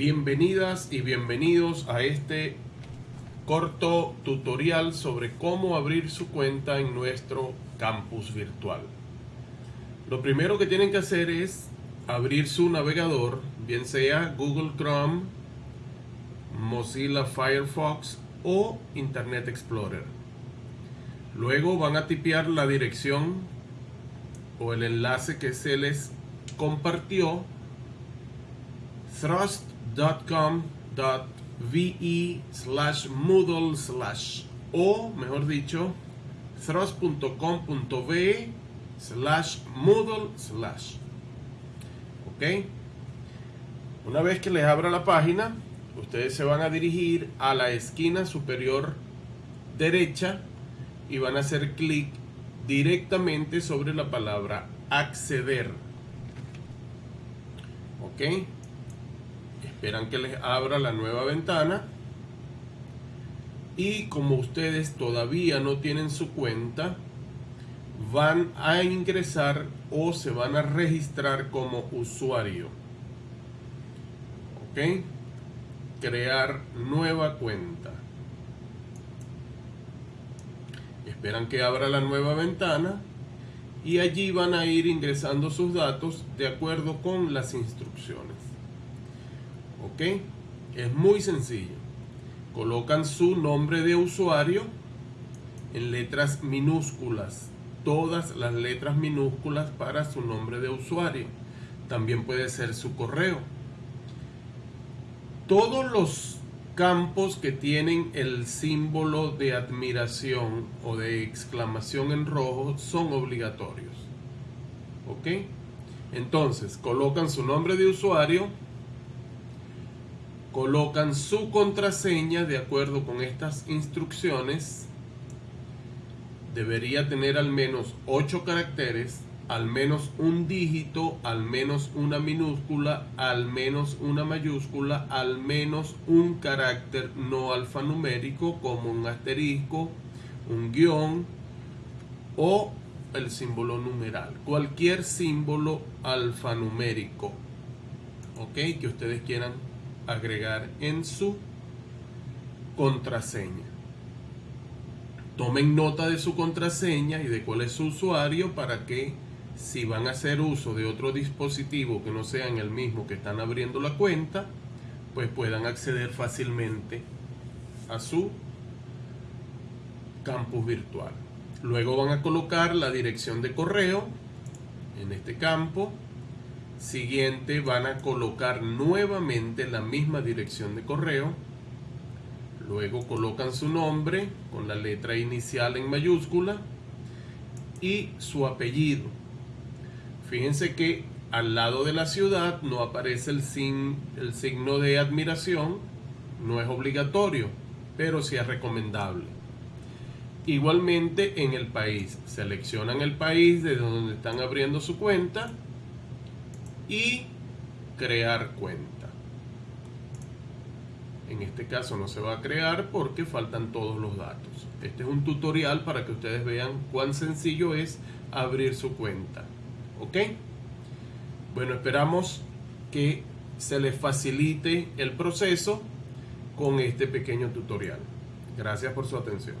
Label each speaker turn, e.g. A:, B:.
A: Bienvenidas y bienvenidos a este corto tutorial sobre cómo abrir su cuenta en nuestro campus virtual. Lo primero que tienen que hacer es abrir su navegador, bien sea Google Chrome, Mozilla Firefox o Internet Explorer. Luego van a tipear la dirección o el enlace que se les compartió thrust.com.ve slash moodle slash. O mejor dicho thrust.com.ve slash moodle slash. Ok. Una vez que les abra la página ustedes se van a dirigir a la esquina superior derecha y van a hacer clic directamente sobre la palabra acceder. Ok esperan que les abra la nueva ventana. Y como ustedes todavía no tienen su cuenta van a ingresar o se van a registrar como usuario. Ok crear nueva cuenta. Esperan que abra la nueva ventana y allí van a ir ingresando sus datos de acuerdo con las instrucciones ¿ok? Es muy sencillo. Colocan su nombre de usuario en letras minúsculas, todas las letras minúsculas para su nombre de usuario. También puede ser su correo. Todos los campos que tienen el símbolo de admiración o de exclamación en rojo son obligatorios. ¿Ok? Entonces, colocan su nombre de usuario, colocan su contraseña de acuerdo con estas instrucciones. Debería tener al menos 8 caracteres, al menos un dígito, al menos una minúscula, al menos una mayúscula, al menos un carácter no alfanumérico como un asterisco, un guion o el símbolo numeral. Cualquier símbolo alfanumérico, ok, que ustedes quieran agregar en su contraseña. Tomen nota de su contraseña y de cuál es su usuario para que si van a hacer uso de otro dispositivo que no sean el mismo que están abriendo la cuenta, pues puedan acceder fácilmente a su campus virtual. Luego van a colocar la dirección de correo en este campo Siguiente van a colocar nuevamente la misma dirección de correo. Luego colocan su nombre con la letra inicial en mayúscula y su apellido. Fíjense que al lado de la ciudad no aparece el, el signo de admiración, no es obligatorio, pero sí es recomendable. Igualmente en el país, seleccionan el país de donde están abriendo su cuenta y crear cuenta. En este caso no se va a crear porque faltan todos los datos. Este es un tutorial para que ustedes vean cuán sencillo es abrir su cuenta. ¿Ok? Bueno, esperamos que se les facilite el proceso con este pequeño tutorial. Gracias por su atención.